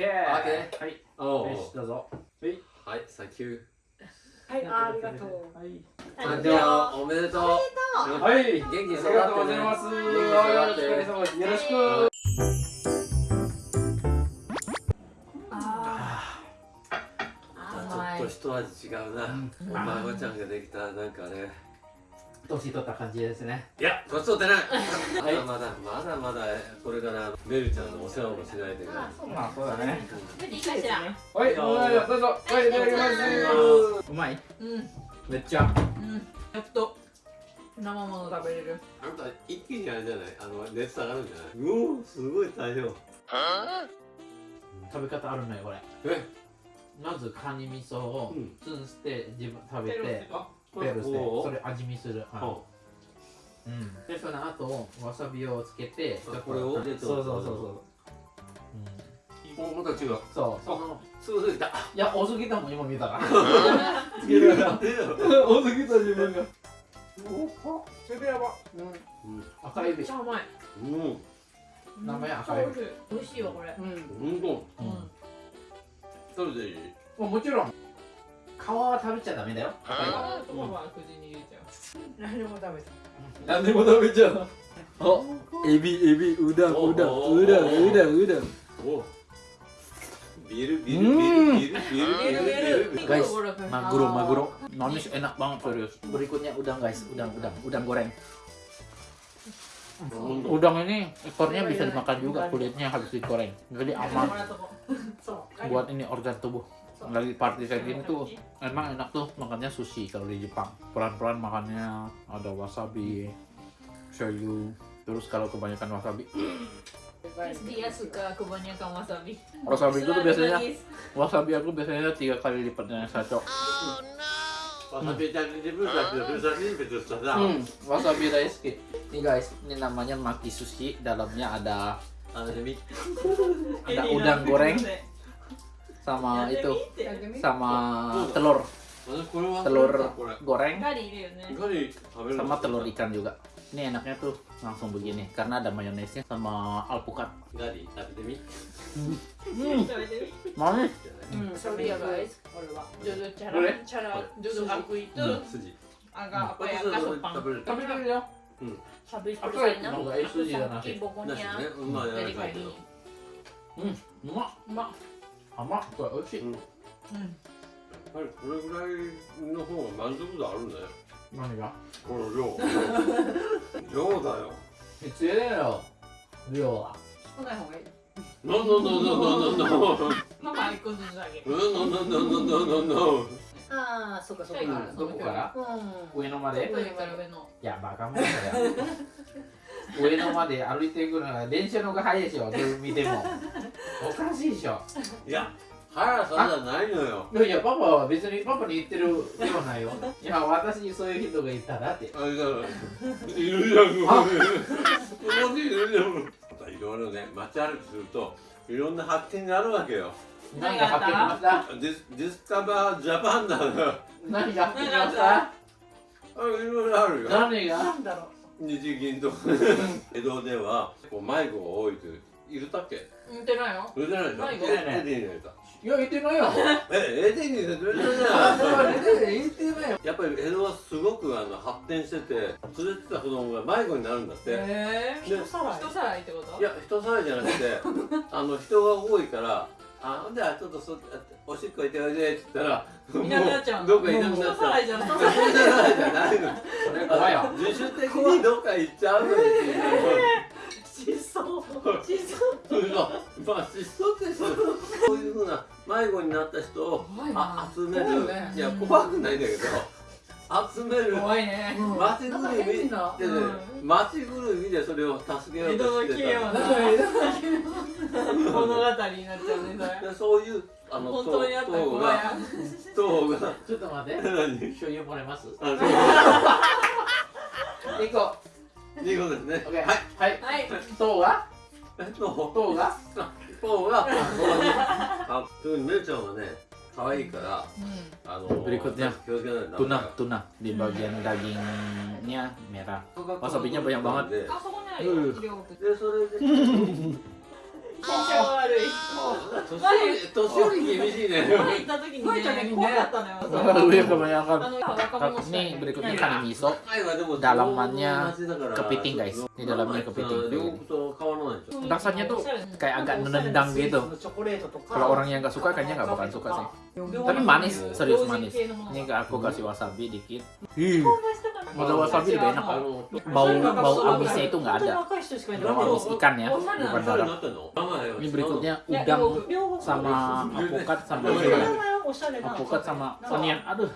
ケーオッケーはいおよしどうぞはい、サンキュー。はい、ありがとう。はい誕生おめでとう。はい元気に育ってね。ありがとうございます元気に育って。よろしくあちょっと一味違うな。お孫ちゃんができたなんかね。年取った感じですね。いや、年取ってない。まだまだまだまだこれからメルちゃんのお世話もしないといけない。まあそうだね。いいかしら。はいどうぞどうぞ。はいいただきます。うまい。うん、めっちゃ。うん、やっと。生もの食べれる。あんた一気にあれじゃない？あの熱下がるんじゃない？うおすごい大量。食べ方あるのよこれ。え、まずカニ味噌をうん。ツンして自分食べて。あ、ペロしておそれ味見するおうんでその後わさびをつけてあこれをそうそうそうそううんお、また違う。そうそのすぐすぐ来た。いや多すぎたもん今見たらつけるな。多すぎた自分がそれやばうん。赤エビめっちゃ甘い。うん。名前赤い美味しい美味しいわこれ。うんうんと。うん。食べていいもちろん皮は食べちゃダメだよ赤い皮とかは無事に入れちゃう何でも食べた何でも食べちゃうあエビエビうだんうだんうだんうだんうだんおビルビルビルビルビルビル guys maguro maguro manis enak banget serius berikutnya habis digoreng. Jadi lagi party kayak gini tuh emang enak tuh makannya sushi kalau di Jepang. Pelan-pelan makannya ada wasabi shoyu. Terus kalau kebanyakan wasabi. Terus dia suka kebanyakan wasabi. Wasabi itu tuh biasanya wasabi aku biasanya tiga kali lipatnya yang saya cok oh, wasabi Wasabi dulu sudah wasabi rice ini guys ini namanya maki sushi dalamnya ada ada udang goreng sama iya, itu ya? sama iya. telur. Telur goreng. Sama telur ikan juga. Ini enaknya tuh langsung begini karena ada mayonesnya sama alpukat. Hmm. manis. Hmm, hmm sorry ya guys. jodoh cara cara jodoh aku itu agak apa ya kasopang tapi tapi ya tapi perusahaannya aku sakit bokonya dari kali hmm, emak emak. まい。dari や pagi. hmm, emak emak emak kok oishi うん。やはりこれぐらいの方が満足度あるんだよ何が？この量。量だよ。必要だよ。量は。少ない方がいい。No no no no no no no. ママ一個ずつあげる。no no no no no no no. ああ、そうかそうか。どこから？うん。上野まで？上から上の。いやバカ者だよ 上野まで歩いていくのが電車の方が早いでしょ。見ても。おかしいでしょ。いや速さじゃないのよ。いやいやパパは別にパパに言ってるではないよ。いや私にそういう人がいたらって。あれだいるじゃんここにいるじゃんいろいろね街歩きするといろんな発見があるわけよ。何が発見しました？ディスディスカバージャパンだな何が発見しました？あいろいろあるよ。何が？なんだろう。日銀と。か 江戸ではこう迷子が多いといういるたっけ？似てないよ。それじゃないでしょ迷子？えエディに入れたいや言ってないよ。えエディに入れたじあゃん言ってないよ。やっぱり江戸はすごくあの発展してて連れてた子供が迷子になるんだって、えで人さらい？人さらいってこと？いや人さらいじゃなくて あの人が多いからあじゃあちょっとそおしっこ行っておいでって言ったらいなくなっちゃうの。どっかいなくな人っちゃういじゃない。人さらいじゃないのそれ怖いよ自主的にどっか行っちゃうのにっていう失踪。失踪。まあ失踪ってそういうふうな迷子になった人を集める、怖いや怖くないんだけど集める怖いね。町ぐるみで、ねうん町ぐるみでそれを助けようとしてた物語になっちゃうねそれ。でそういうあの本当にあったがちょっと待って。何？醤油もらえます？う。いう。ことですね。はい。はい。はい。塔が塔？塔が？塔が？あそういう姉ちゃんはね可愛いからあの Berikutnya. 気をつけないと tuna tuna di bagian dagingnya merah wasabinya banyak banget 年寄り厳しいね前行った時にね怖かったのよ Iya kebanyakan. あの若者しかい Ini ない berikutnya kan miso. 前はでも Dalamannya 町だから kepiting guys. Ini dalamnya 両 kepiting. 国と変わらないでしょ Rasanya tuh kayak agak nendang gitu. Kalau orang yang nggak suka kayaknya nggak bakal suka sih. Tapi manis, serius manis. Ini aku kasih wasabi dikit. Ih, modal wasabi lebih enak. あの Bau bau amisnya itu nggak ada. 若い人しかいない Bau amis ikan ya, おしゃれな bukan 誰 darah. ini berikutnya udang sama apokat sama apokat sama onion aduh.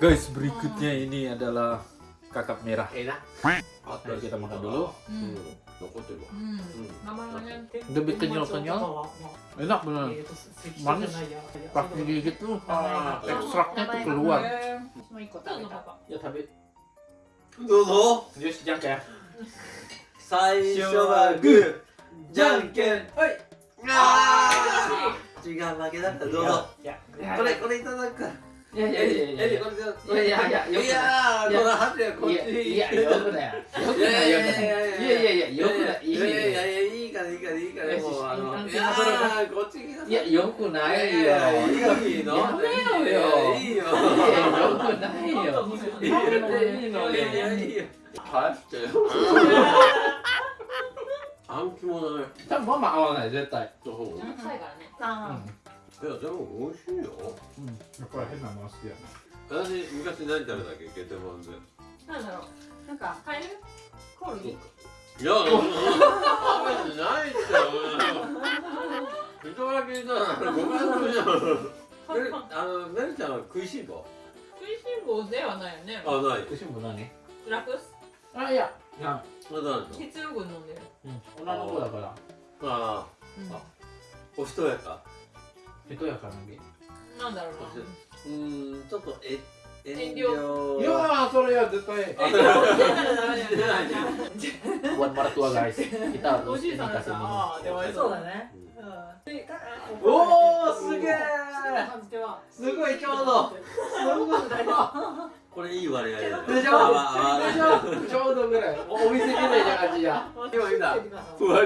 guys berikutnya ini adalah kakap merah. Enak. Ayo kita makan dulu. Hmm. lebih kenyal-kenyal enak bener. Manis. pas digigit tuh. Ah, ekstraknya tuh keluar. ya tapi どうぞ Jus jang ya. 最初はグーじゃんけんはいあー違う負けだったどうぞ.これこれいただくからいやいやいやいやーこのハトやこっち Iya, iya, よくだよ。よくだよ、よくだよ。いやいやいや。いいやいやいややいいからいいからいいからよしもうあの安いやこっちいや、よくないよ。いやいやいいのやめよよ。いいよいや、よくないよ。いいよいいのいやい。いいよ返してよあん肝だね多分ママ合わない、絶対。そう臭いからねうん。いやでも美味しいようん。やっぱり変なもの好きやね。私昔何食べたっけゲテモンでなんだろうなんかカエルコオロギいや食べてないっすよ人だけ言ったらごめんなさいじゃんメルあのメルちゃんは食いしん坊？食いしん坊ではないよね。あない。くしも何ラクス？あ、いや。いや、まだあるの血流群飲んでる。うん。女の子だから。ああおしとやか。へとやかなげ。なんだろうな。うーんちょっとえ遠遠慮。いやー、それは絶対。そうだね。おおすげえすすごいちょうど。どこれいい割合だよでしょでしょちょうどぐらい。おお店みたいな感じじゃん。今見た割合を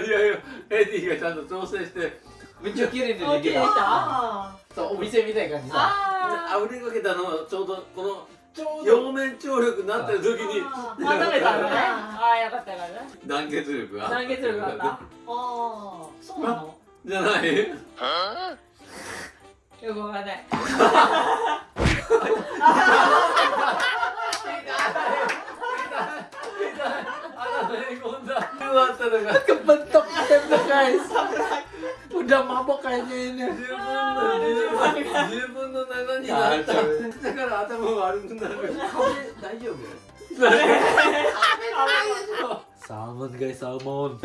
エディがちゃんと調整してめっちゃ綺麗にでで。した？そう、お店みたいな感じさ。ああぶりかけたのちょうどこの。表面張力になってる時に。ああ食べたのね。ああよかったよかった。団結力が。団結力があった？ああそうなの？じゃない？よくわかんない ゃあマボ変えてえねん十十分の七になっただから頭悪く大丈夫サーモンがサーモン。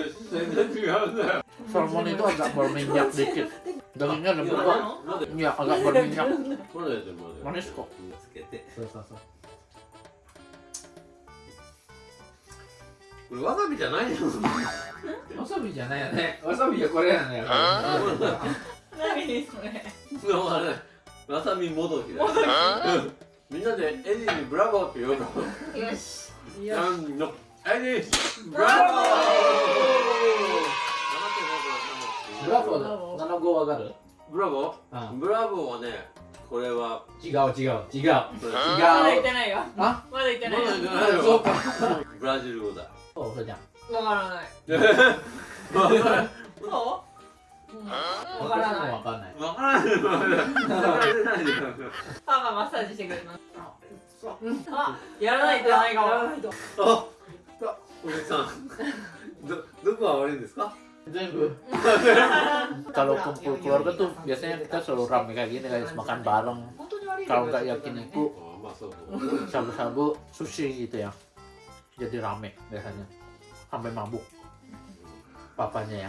サーモンにとはザポルミンヤクリキュー。ダメなのいや、ザポルミンヤクリキュー。マネスコ。これわさびじゃないじゃん Wasabi じゃないよね。Wasabi はこれやね。何それあれわさびもどきだ。ようん。みんなでエディにブラボーって呼ぶの。よし。なんの。エディ。ブラボー。Bravo だ。7号上がる？ブラボあーブラボーはねこれは。違う違う違う。違うまだ言ってないよ。あ？まだ言ってないよ。まだ言ってないよ。そうか。ブラジル語だそう、それじゃん。わからないそううんわからないわかんない。わからないわからないよパパマッサージしてくれるのあやらないとないかもあおじさんどどこが悪いんですか全部. Kalau kumpul keluarga tuh biasanya kita selalu rame kayak gini guys, makan bareng. Kalau nggak yakiniku, あまあそうそう sabu-sabu, sushi gitu ya. Jadi rame biasanya. Sampai mabuk. Papanya ya.